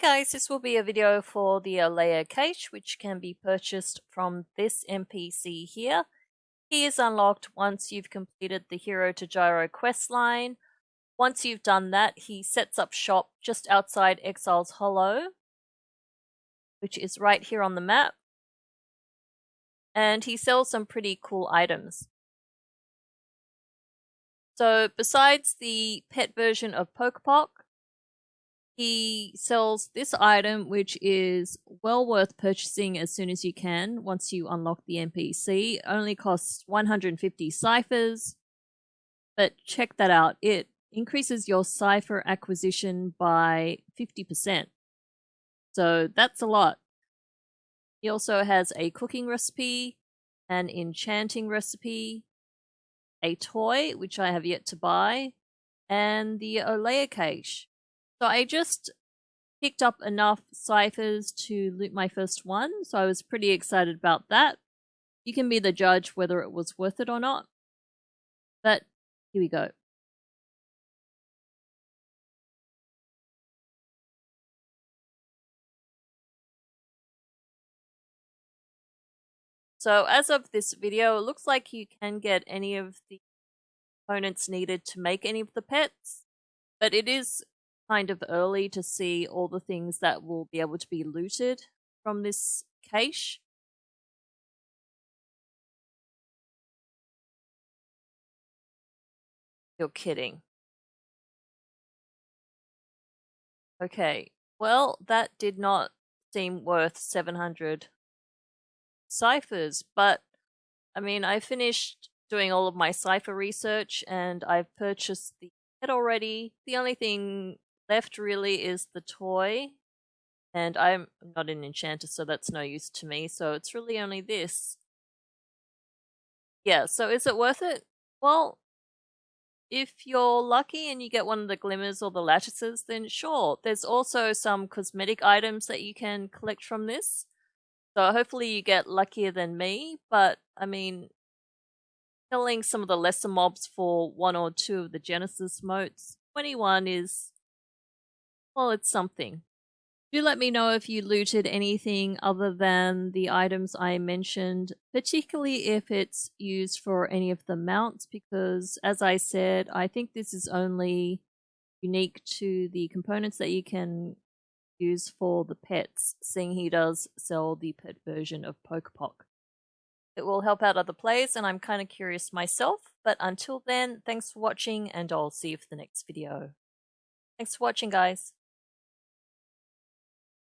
Hey guys, this will be a video for the Olea cache which can be purchased from this NPC here. He is unlocked once you've completed the Hero to Gyro questline. Once you've done that, he sets up shop just outside Exile's Hollow, which is right here on the map. And he sells some pretty cool items. So besides the pet version of Pocopoc, he sells this item, which is well worth purchasing as soon as you can once you unlock the NPC. Only costs 150 ciphers, but check that out. It increases your cipher acquisition by 50%. So that's a lot. He also has a cooking recipe, an enchanting recipe, a toy, which I have yet to buy, and the Olea cache. So I just picked up enough ciphers to loot my first one, so I was pretty excited about that. You can be the judge whether it was worth it or not. But here we go. So as of this video, it looks like you can get any of the components needed to make any of the pets, but it is kind of early to see all the things that will be able to be looted from this cache. You're kidding. Okay, well, that did not seem worth 700 ciphers, but I mean, I finished doing all of my cipher research and I've purchased the pet already. The only thing left really is the toy. And I'm not an enchanter, so that's no use to me. So it's really only this. Yeah, so is it worth it? Well, if you're lucky and you get one of the glimmers or the lattices, then sure. There's also some cosmetic items that you can collect from this. So hopefully you get luckier than me, but I mean, killing some of the lesser mobs for one or two of the Genesis motes, 21 is well, it's something. Do let me know if you looted anything other than the items I mentioned, particularly if it's used for any of the mounts, because as I said, I think this is only unique to the components that you can use for the pets, seeing he does sell the pet version of Pocopoc. It will help out other players, and I'm kind of curious myself, but until then, thanks for watching, and I'll see you for the next video. Thanks for watching, guys.